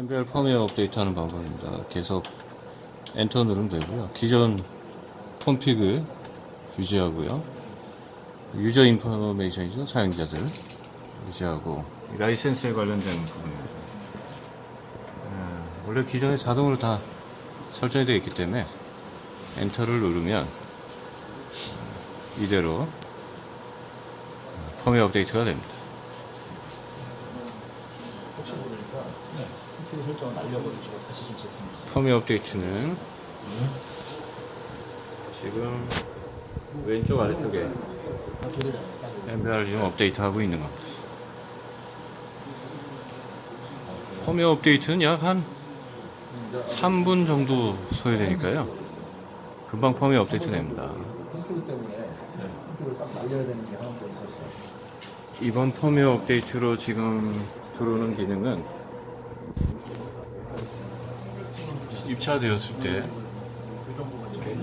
MBR 펌웨어 업데이트하는 방법입니다. 계속 엔터 누르면 되고요. 기존 config을 유지하고요. 유저 인포메이션이죠. 사용자들 유지하고 이 라이센스에 관련된 부분입니다. 예, 원래 기존에 자동으로 다 설정이 되어 있기 때문에 엔터를 누르면 이대로 펌웨어 업데이트가 됩니다. 혹시 모르니까 컴퓨터 설정을 날려버리시고 다시 좀 세팅해주세요. 펌웨어 업데이트는 지금 왼쪽 아래쪽에 아. MBR 지금 업데이트하고 있는 겁니다. 펌웨어 업데이트는 약 한 3분 정도 소요되니까요. 금방 펌웨어 업데이트 됩니다. 이번 펌웨어 업데이트로 지금 들어오는 기능은 입찰되었을 때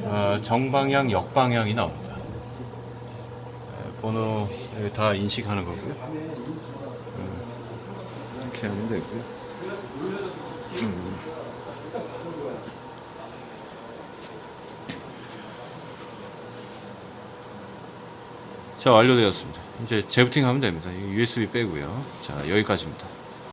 어, 정방향, 역방향이 나옵니다. 에, 번호 에, 다 인식하는 거고요. 음, 이렇게 하면 되고요. 음. 자 완료되었습니다. 이제 재부팅 하면 됩니다. USB 빼고요. 자 여기까지입니다.